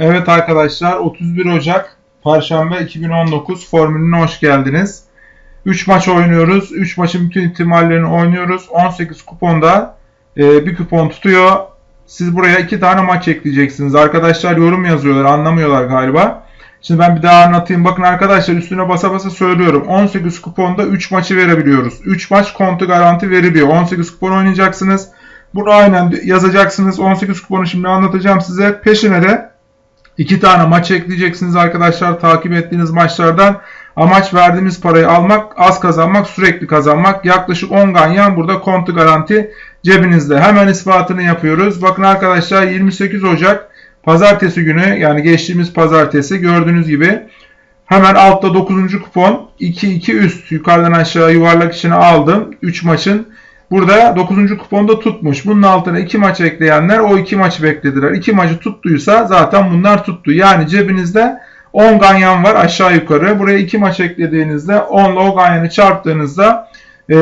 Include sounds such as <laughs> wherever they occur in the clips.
Evet arkadaşlar 31 Ocak Perşembe 2019 formülüne hoş geldiniz. 3 maç oynuyoruz. 3 maçın bütün ihtimallerini oynuyoruz. 18 kuponda e, bir kupon tutuyor. Siz buraya 2 tane maç ekleyeceksiniz. Arkadaşlar yorum yazıyorlar anlamıyorlar galiba. Şimdi ben bir daha anlatayım. Bakın arkadaşlar üstüne basa basa söylüyorum. 18 kuponda 3 maçı verebiliyoruz. 3 maç kontu garanti veriliyor. 18 kupon oynayacaksınız. Bunu aynen yazacaksınız. 18 kuponu şimdi anlatacağım size. Peşine de 2 tane maç ekleyeceksiniz arkadaşlar. Takip ettiğiniz maçlardan amaç verdiğimiz parayı almak, az kazanmak, sürekli kazanmak. Yaklaşık 10 ganyan burada kontu garanti cebinizde. Hemen ispatını yapıyoruz. Bakın arkadaşlar 28 Ocak pazartesi günü yani geçtiğimiz pazartesi gördüğünüz gibi hemen altta 9. kupon 2-2 üst yukarıdan aşağı yuvarlak içine aldım. 3 maçın Burada 9. kuponda tutmuş. Bunun altına 2 maç ekleyenler o 2 maçı beklediler. 2 maçı tuttuysa zaten bunlar tuttu. Yani cebinizde 10 ganyan var aşağı yukarı. Buraya 2 maç eklediğinizde 10 ile o ganyanı çarptığınızda e,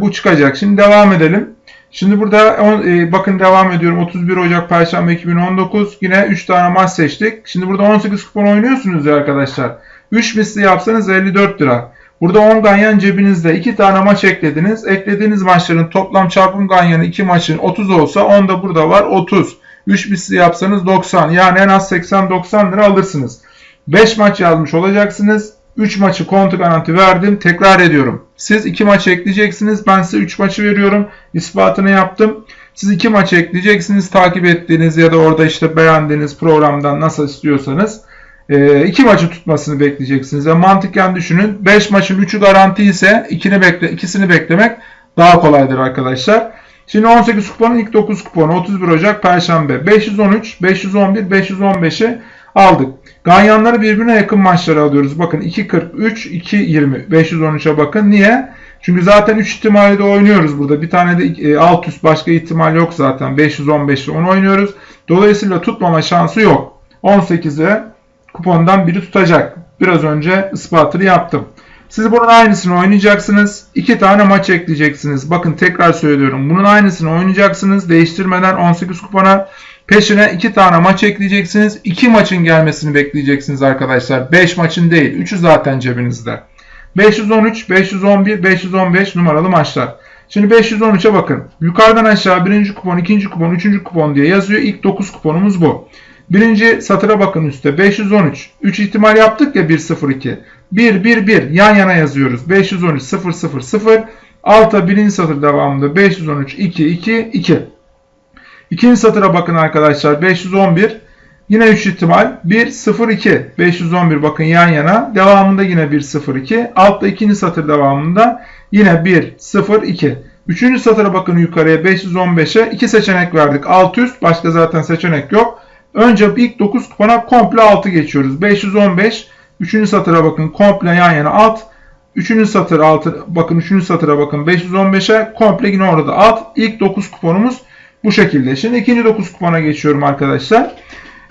bu çıkacak. Şimdi devam edelim. Şimdi burada e, bakın devam ediyorum. 31 Ocak Perşembe 2019. Yine 3 tane maç seçtik. Şimdi burada 18 kupon oynuyorsunuz ya arkadaşlar. 3 misli yapsanız 54 lira. Burada 10 ganyan cebinizde 2 tane maç eklediniz. Eklediğiniz maçların toplam çarpım ganyanı 2 maçın 30 olsa 10 da burada var 30. 3 misli yapsanız 90. Yani en az 80-90 lira alırsınız. 5 maç yazmış olacaksınız. 3 maçı kontu garanti verdim. Tekrar ediyorum. Siz 2 maç ekleyeceksiniz. Ben size 3 maçı veriyorum. İspatını yaptım. Siz 2 maç ekleyeceksiniz. Takip ettiğiniz ya da orada işte beğendiğiniz programdan nasıl istiyorsanız. E, iki maçı tutmasını bekleyeceksiniz. Yani mantıken düşünün. 5 maçın 3'ü garanti ise ikini bekle, ikisini beklemek daha kolaydır arkadaşlar. Şimdi 18 kuponun ilk 9 kuponu 31 Ocak Perşembe 513, 511, 515'i aldık. Ganyanları birbirine yakın maçları alıyoruz. Bakın 2.43, 2.20, 513'e bakın. Niye? Çünkü zaten 3 ihtimali de oynuyoruz burada. Bir tane de e, alt üst başka ihtimal yok zaten. 515'te onu oynuyoruz. Dolayısıyla tutmama şansı yok. 18'e kupondan biri tutacak. Biraz önce ispatını yaptım. Siz bunun aynısını oynayacaksınız. İki tane maç ekleyeceksiniz. Bakın tekrar söylüyorum. Bunun aynısını oynayacaksınız. Değiştirmeden 18 kupona. Peşine iki tane maç ekleyeceksiniz. İki maçın gelmesini bekleyeceksiniz arkadaşlar. 5 maçın değil. 3'ü zaten cebinizde. 513, 511, 515 numaralı maçlar. Şimdi 513'e bakın. Yukarıdan aşağı birinci kupon, ikinci kupon, üçüncü kupon diye yazıyor. İlk 9 kuponumuz bu. Birinci satıra bakın üstte 513. 3 ihtimal yaptık ya 102. 1 1 1 yan yana yazıyoruz. 513 0 0 0. Alta birinci satır devamında 513 2 2 2. İkinci satıra bakın arkadaşlar 511. Yine 3 ihtimal 1 0 2 511 bakın yan yana. Devamında yine 1 0 2. Altta ikinci satır devamında yine 1 0 2. Üçüncü satıra bakın yukarıya 515'e 2 seçenek verdik. Alt üst başka zaten seçenek yok. Önce ilk 9 kupona komple 6 geçiyoruz. 515. 3. satıra bakın komple yan yana alt. 3. satır altı bakın 3. satıra bakın 515'e komple yine orada alt. İlk 9 kuponumuz bu şekilde. Şimdi ikinci 9 kupona geçiyorum arkadaşlar.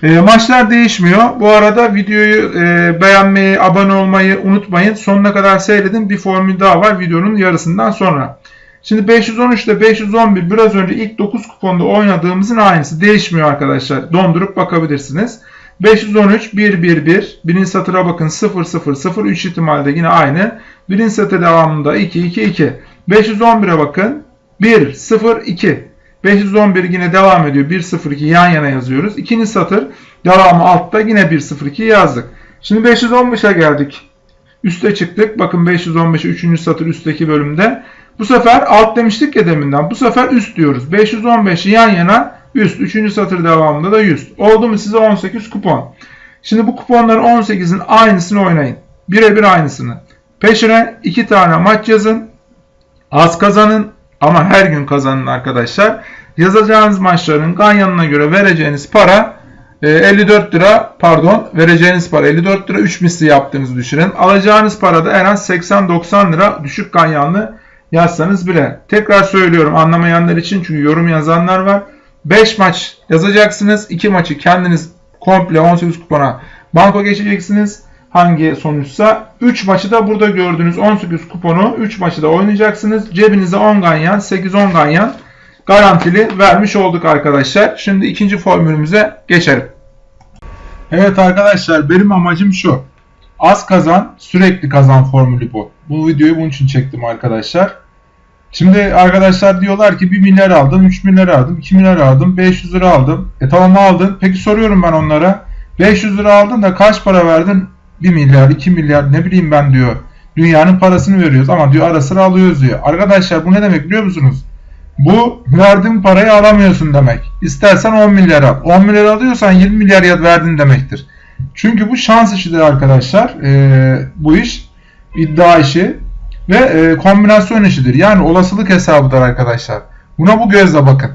E, maçlar değişmiyor. Bu arada videoyu e, beğenmeyi, abone olmayı unutmayın. Sonuna kadar seyredin. Bir formül daha var videonun yarısından sonra. Şimdi 513 ile 511 biraz önce ilk 9 kuponda oynadığımızın aynısı. Değişmiyor arkadaşlar. Dondurup bakabilirsiniz. 513 1 1 1. Birinci satıra bakın 0 0 0. 3 ihtimalde yine aynı. Birinci satır devamında 2 2 2. 511'e bakın 1 0 2. 511 yine devam ediyor. 1 0 2 yan yana yazıyoruz. İkinci satır devamı altta yine 1 0 2 yazdık. Şimdi 515'e geldik. Üste çıktık. Bakın 515'e 3. satır üstteki bölümde. Bu sefer alt demiştik ya deminden. Bu sefer üst diyoruz. 515 yan yana üst. Üçüncü satır devamında da 100. Oldu mu size 18 kupon. Şimdi bu kuponların 18'in aynısını oynayın. Birebir aynısını. Peşine 2 tane maç yazın. Az kazanın ama her gün kazanın arkadaşlar. Yazacağınız maçların ganyanına göre vereceğiniz para 54 e, lira pardon vereceğiniz para 54 lira 3 misli yaptığınızı düşünün. Alacağınız para da en az 80-90 lira düşük ganyanlı yazsanız bile. Tekrar söylüyorum anlamayanlar için çünkü yorum yazanlar var. 5 maç yazacaksınız. 2 maçı kendiniz komple 18 kupona banko geçeceksiniz. Hangi sonuçsa 3 maçı da burada gördüğünüz 18 kuponu 3 maçı da oynayacaksınız. Cebinize 10 ganyan 8-10 ganyan garantili vermiş olduk arkadaşlar. Şimdi ikinci formülümüze geçelim. Evet arkadaşlar benim amacım şu. Az kazan sürekli kazan formülü bu. Bu videoyu bunun için çektim arkadaşlar. Şimdi arkadaşlar diyorlar ki 1 milyar aldım, 3 milyar aldım, 2 milyar aldım, 500 lira aldım. E tamam aldın. Peki soruyorum ben onlara. 500 lira aldın da kaç para verdin? 1 milyar, 2 milyar ne bileyim ben diyor. Dünyanın parasını veriyoruz ama diyor ara sıra alıyoruz diyor. Arkadaşlar bu ne demek biliyor musunuz? Bu verdiğin parayı alamıyorsun demek. İstersen 10 milyar al. 10 milyar alıyorsan 20 milyar ya verdin demektir. Çünkü bu şans işidir arkadaşlar. Ee, bu iş iddia işi ve e, kombinasyon işidir. Yani olasılık hesabıdır arkadaşlar. Buna bu gözle bakın.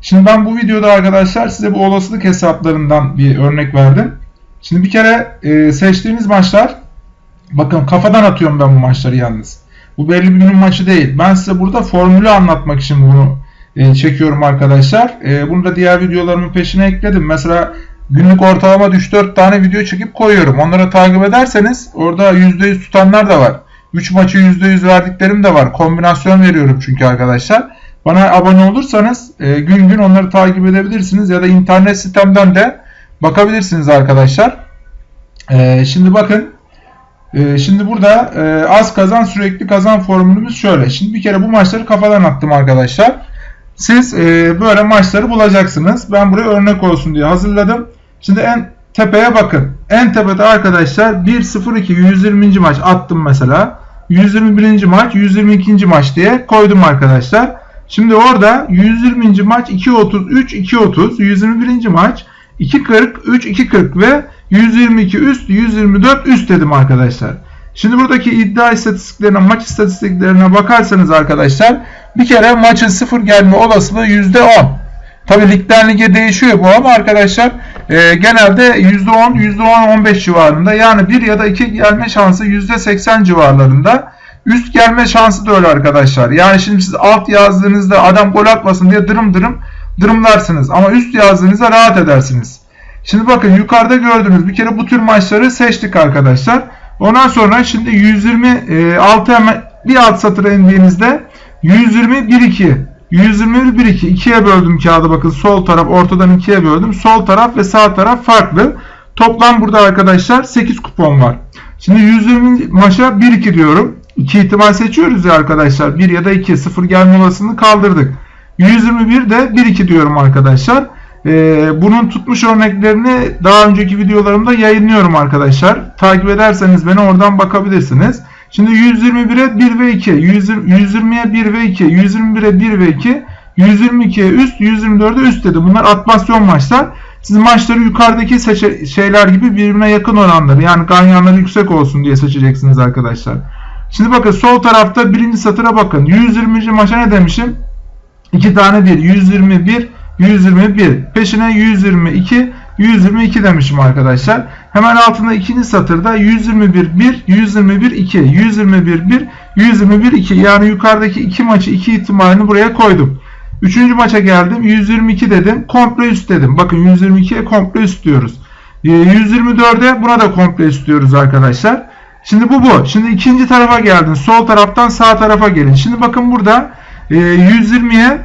Şimdi ben bu videoda arkadaşlar size bu olasılık hesaplarından bir örnek verdim. Şimdi bir kere e, seçtiğiniz maçlar bakın kafadan atıyorum ben bu maçları yalnız. Bu belli bir günün maçı değil. Ben size burada formülü anlatmak için bunu e, çekiyorum arkadaşlar. E, bunu da diğer videolarımın peşine ekledim. Mesela günlük ortalama 3-4 tane video çekip koyuyorum. Onları takip ederseniz orada %100 tutanlar da var. 3 maçı %100 verdiklerim de var. Kombinasyon veriyorum çünkü arkadaşlar. Bana abone olursanız e, gün gün onları takip edebilirsiniz ya da internet sitemden de bakabilirsiniz arkadaşlar. E, şimdi bakın e, şimdi burada e, az kazan sürekli kazan formülümüz şöyle. Şimdi bir kere bu maçları kafadan attım arkadaşlar. Siz e, böyle maçları bulacaksınız. Ben buraya örnek olsun diye hazırladım. Şimdi en tepeye bakın. En tepede arkadaşlar 1-0-2 120. maç attım mesela. 121. maç 122. maç diye koydum arkadaşlar. Şimdi orada 120. maç 2.33 2.30 121. maç 2.40 3 2.40 ve 122 üst 124 üst dedim arkadaşlar. Şimdi buradaki iddia istatistiklerine maç istatistiklerine bakarsanız arkadaşlar bir kere maçın sıfır gelme olasılığı %10. Tabi ligden lige değişiyor bu ama arkadaşlar e, genelde %10, %10-15 civarında yani 1 ya da 2 gelme şansı %80 civarlarında. Üst gelme şansı da öyle arkadaşlar. Yani şimdi siz alt yazdığınızda adam gol atmasın diye dırım dırım dırımlarsınız. Ama üst yazdığınızda rahat edersiniz. Şimdi bakın yukarıda gördüğünüz bir kere bu tür maçları seçtik arkadaşlar. Ondan sonra şimdi 126 hemen bir alt satıra indiğinizde 120 1 2 121 1 2 ikiye böldüm kağıdı bakın sol taraf ortadan ikiye böldüm. Sol taraf ve sağ taraf farklı. Toplam burada arkadaşlar 8 kupon var. Şimdi 120 maça 1 2 diyorum. 2 ihtimal seçiyoruz ya arkadaşlar. 1 ya da 2 0 gelme olasılığını kaldırdık. 121 de 1 2 diyorum arkadaşlar. Ee, bunun tutmuş örneklerini daha önceki videolarımda yayınlıyorum arkadaşlar. Takip ederseniz beni oradan bakabilirsiniz. Şimdi 121'e 1 ve 2, 120'ye 1 ve 2, 121'e 1 ve 2, 122'ye üst, 124'e üst dedi. Bunlar atmasyon maçlar. Siz maçları yukarıdaki şeyler gibi birbirine yakın oranları yani ganyanları yüksek olsun diye seçeceksiniz arkadaşlar. Şimdi bakın sol tarafta birinci satıra bakın. 120. maça ne demişim? 2 tane 1. 121, 121. Peşine 122, 122 demişim arkadaşlar. Hemen altında ikinci satırda 121 1, 121 2, 121 1, 121 2. Yani yukarıdaki iki maçı iki ihtimalini buraya koydum. Üçüncü maça geldim. 122 dedim. Komple üst dedim. Bakın 122'ye komple üst diyoruz. 124'e ee, buna da komple üst diyoruz arkadaşlar. Şimdi bu bu. Şimdi ikinci tarafa geldin. Sol taraftan sağ tarafa gelin. Şimdi bakın burada 120'ye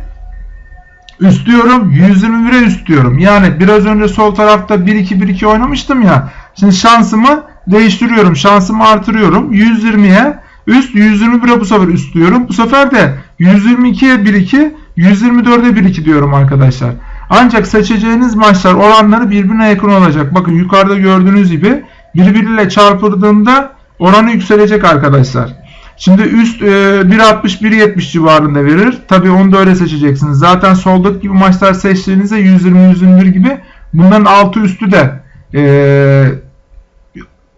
üst diyorum. 121'e üst diyorum. Yani biraz önce sol tarafta 1-2-1-2 oynamıştım ya. Şimdi şansımı değiştiriyorum. Şansımı artırıyorum. 120'ye üst 121'e bu sefer üst diyorum. Bu sefer de 122'ye 1-2 124'e 1-2 diyorum arkadaşlar. Ancak seçeceğiniz maçlar oranları birbirine yakın olacak. Bakın yukarıda gördüğünüz gibi birbiriyle çarpıldığında oranı yükselecek arkadaşlar. Şimdi üst e, 1.60-1.70 civarında verir. Tabi onu da öyle seçeceksiniz. Zaten soldaki gibi maçlar seçtiğinizde 120-121 gibi bunların altı üstü de e,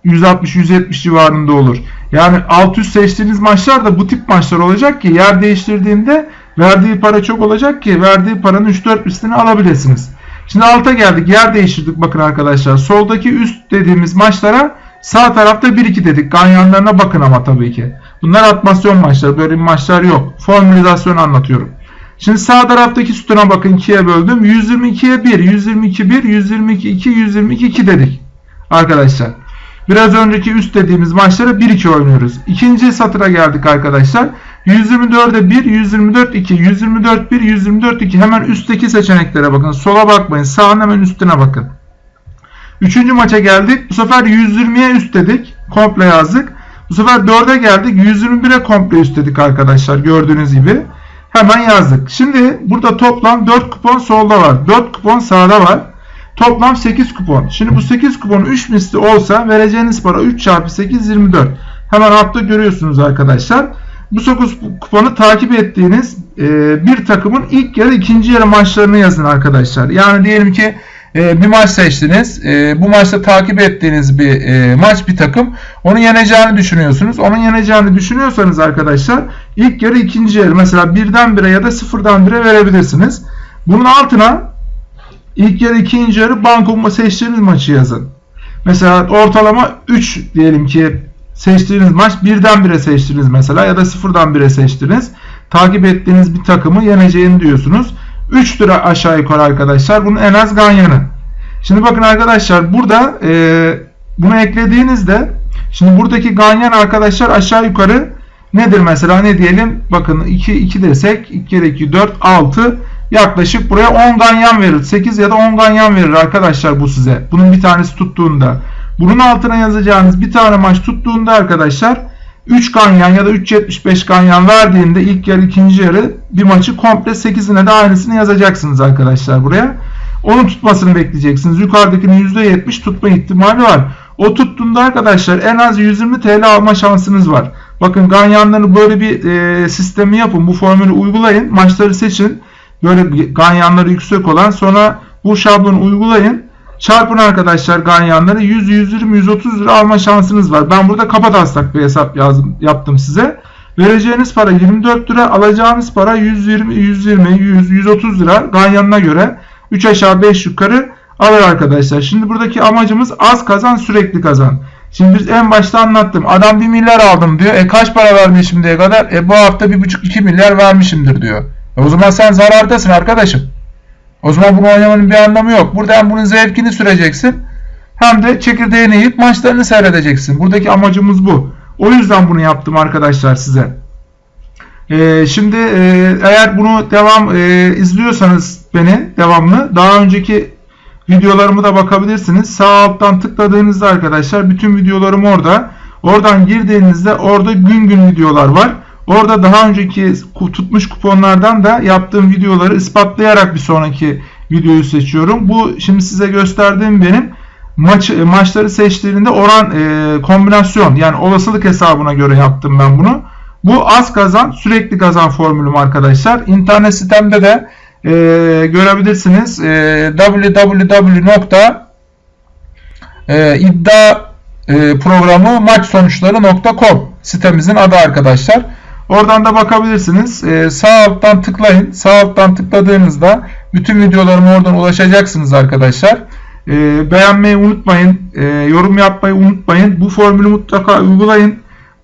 160-170 civarında olur. Yani alt üst seçtiğiniz maçlar da bu tip maçlar olacak ki yer değiştirdiğinde verdiği para çok olacak ki verdiği paranın 3-4 üstünü alabilirsiniz. Şimdi alta geldik. Yer değiştirdik bakın arkadaşlar. Soldaki üst dediğimiz maçlara sağ tarafta 1-2 dedik. Ganyanlarına bakın ama tabii ki. Bunlar atmasyon maçları. Böyle maçlar yok. Formülizasyon anlatıyorum. Şimdi sağ taraftaki sütuna bakın 2'ye böldüm. 122'ye 1, 122 1, 122 2, 122 2 dedik. Arkadaşlar. Biraz önceki üst dediğimiz maçlara 1-2 oynuyoruz. İkinci satıra geldik arkadaşlar. 124'e 1, 124 2, 124 1, 124 2. Hemen üstteki seçeneklere bakın. Sola bakmayın. Sağın hemen üstüne bakın. Üçüncü maça geldik. Bu sefer 120'ye üst dedik. Komple yazdık. Bu sefer 4'e geldik. 121'e komple üst dedik arkadaşlar. Gördüğünüz gibi. Hemen yazdık. Şimdi burada toplam 4 kupon solda var. 4 kupon sağda var. Toplam 8 kupon. Şimdi bu 8 kupon 3 misli olsa vereceğiniz para 3 çarpı 8 24. Hemen altta görüyorsunuz arkadaşlar. Bu 9 kuponu takip ettiğiniz bir takımın ilk yarı ikinci yarı maçlarını yazın arkadaşlar. Yani diyelim ki e, bir maç seçtiniz. E, bu maçta takip ettiğiniz bir e, maç bir takım. Onu yeneceğini düşünüyorsunuz. Onun yeneceğini düşünüyorsanız arkadaşlar ilk yarı ikinci yarı mesela birden bire ya da sıfırdan bire verebilirsiniz. Bunun altına ilk yarı ikinci yarı banko seçtiğiniz maçı yazın. Mesela ortalama 3 diyelim ki seçtiğiniz maç birden bire seçtiniz mesela ya da sıfırdan bire seçtiniz. Takip ettiğiniz bir takımı yeneceğini diyorsunuz. 3 lira aşağı yukarı arkadaşlar. Bunun en az ganyanı. Şimdi bakın arkadaşlar burada e, bunu eklediğinizde şimdi buradaki ganyan arkadaşlar aşağı yukarı nedir mesela ne diyelim bakın 2 2 desek 2 kere 2 4 6 yaklaşık buraya 10 ganyan verir. 8 ya da 10 ganyan verir arkadaşlar bu size. Bunun bir tanesi tuttuğunda. Bunun altına yazacağınız bir tane maç tuttuğunda arkadaşlar 3 ganyan ya da 3.75 ganyan verdiğinde ilk yarı ikinci yarı bir maçı komple 8'ine de aynısını yazacaksınız arkadaşlar buraya. Onun tutmasını bekleyeceksiniz. Yukarıdakinin %70 tutma ihtimali var. O tuttuğunda arkadaşlar en az 120 TL alma şansınız var. Bakın ganyanları böyle bir e, sistemi yapın. Bu formülü uygulayın. Maçları seçin. Böyle ganyanları yüksek olan sonra bu şablonu uygulayın. Çarpın arkadaşlar ganyanları 100, 120, 130 lira alma şansınız var. Ben burada kafa taslak bir hesap yazdım, yaptım size. Vereceğiniz para 24 lira, alacağınız para 120, 120, 100, 130 lira ganyanına göre 3 aşağı 5 yukarı alır arkadaşlar. Şimdi buradaki amacımız az kazan sürekli kazan. Şimdi biz en başta anlattım. Adam 1 milyar aldım diyor. E kaç para vermiş şimdiye kadar? E bu hafta 1,5-2 milyar vermişimdir diyor. E o zaman sen zarardasın arkadaşım. O zaman bunu oynamanın bir anlamı yok. Burada hem bunun zevkini süreceksin hem de çekirdeğini yiyip maçlarını seyredeceksin. Buradaki amacımız bu. O yüzden bunu yaptım arkadaşlar size. Ee, şimdi e, eğer bunu devam e, izliyorsanız beni devamlı daha önceki videolarımı da bakabilirsiniz. Sağ alttan tıkladığınızda arkadaşlar bütün videolarım orada. Oradan girdiğinizde orada gün gün videolar var. Orada daha önceki tutmuş kuponlardan da yaptığım videoları ispatlayarak bir sonraki videoyu seçiyorum. Bu şimdi size gösterdiğim benim maç maçları seçtiğinde oran e, kombinasyon yani olasılık hesabına göre yaptım ben bunu. Bu az kazan sürekli kazan formülüm arkadaşlar. İnternet sitemde de e, görebilirsiniz. E, www.iddia e, sitemizin adı arkadaşlar. Oradan da bakabilirsiniz. Ee, sağ alttan tıklayın. Sağ alttan tıkladığınızda bütün videolarıma oradan ulaşacaksınız arkadaşlar. Ee, beğenmeyi unutmayın. Ee, yorum yapmayı unutmayın. Bu formülü mutlaka uygulayın.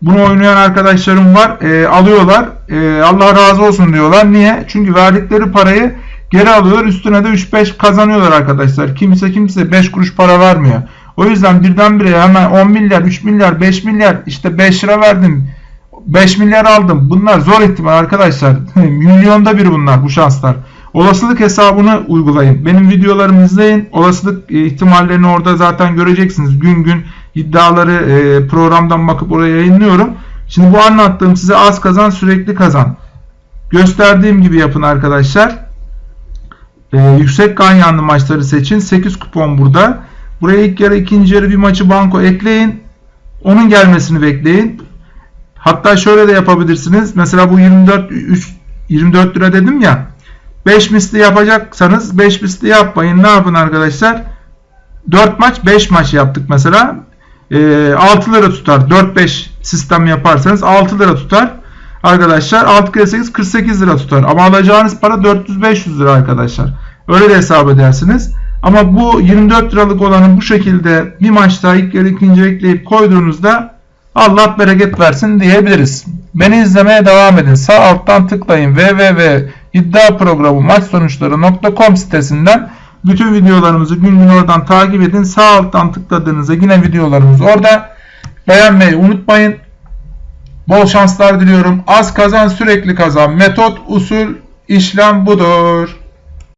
Bunu oynayan arkadaşlarım var. Ee, alıyorlar. Ee, Allah razı olsun diyorlar. Niye? Çünkü verdikleri parayı geri alıyorlar. Üstüne de 3-5 kazanıyorlar arkadaşlar. Kimse kimse 5 kuruş para vermiyor. O yüzden birdenbire hemen 10 milyar, 3 milyar, 5 milyar işte 5 lira verdim 5 milyar aldım. Bunlar zor ihtimal arkadaşlar. <laughs> Milyonda bir bunlar bu şanslar. Olasılık hesabını uygulayın. Benim videolarımı izleyin. Olasılık e, ihtimallerini orada zaten göreceksiniz. Gün gün iddiaları e, programdan bakıp oraya yayınlıyorum. Şimdi bu anlattığım size az kazan sürekli kazan. Gösterdiğim gibi yapın arkadaşlar. Ee, yüksek ganyanlı maçları seçin. 8 kupon burada. Buraya ilk yarı ikinci yarı bir maçı banko ekleyin. Onun gelmesini bekleyin. Hatta şöyle de yapabilirsiniz. Mesela bu 24 3, 24 lira dedim ya. 5 misli yapacaksanız 5 misli yapmayın. Ne yapın arkadaşlar? 4 maç 5 maç yaptık mesela. E, 6 lira tutar. 4-5 sistem yaparsanız 6 lira tutar. Arkadaşlar 6 kere 8 48 lira tutar. Ama alacağınız para 400-500 lira arkadaşlar. Öyle de hesap edersiniz. Ama bu 24 liralık olanı bu şekilde bir maçta ilk yarı ikinci ekleyip koyduğunuzda Allah bereket versin diyebiliriz. Beni izlemeye devam edin. Sağ alttan tıklayın www.iddiaprogramı maç sonuçları.com sitesinden bütün videolarımızı gün gün oradan takip edin. Sağ alttan tıkladığınızda yine videolarımız orada. Beğenmeyi unutmayın. Bol şanslar diliyorum. Az kazan sürekli kazan. Metot, usul, işlem budur.